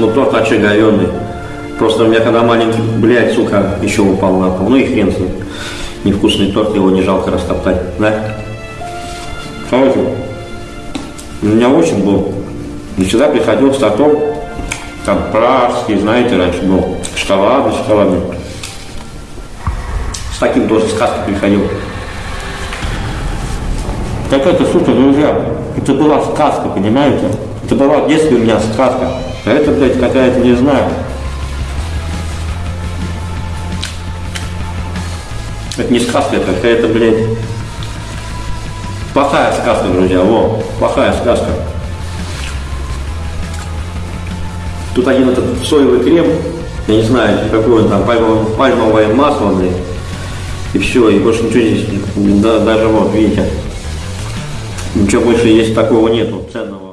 Ну, торт вообще говенный. Просто у меня когда маленький, блядь, сука, еще упал на пол. Ну и хрен с ним. Невкусный торт, его не жалко растоптать, да? Короче, у меня очень был. И сюда приходил с тортом, там пражский, знаете, раньше был, шоколадный, шоколадный. С таким тоже сказки приходил. Так это, сука, друзья, это была сказка, понимаете? Это была в детстве у меня сказка. А это, блядь, какая-то, не знаю. Это не сказка, это какая-то, блядь, плохая сказка, друзья, во, плохая сказка. Тут один этот соевый крем, я не знаю, какое там пальмовое, пальмовое масло, блядь, и все, и больше ничего здесь, да, даже вот, видите, ничего больше есть такого нету ценного.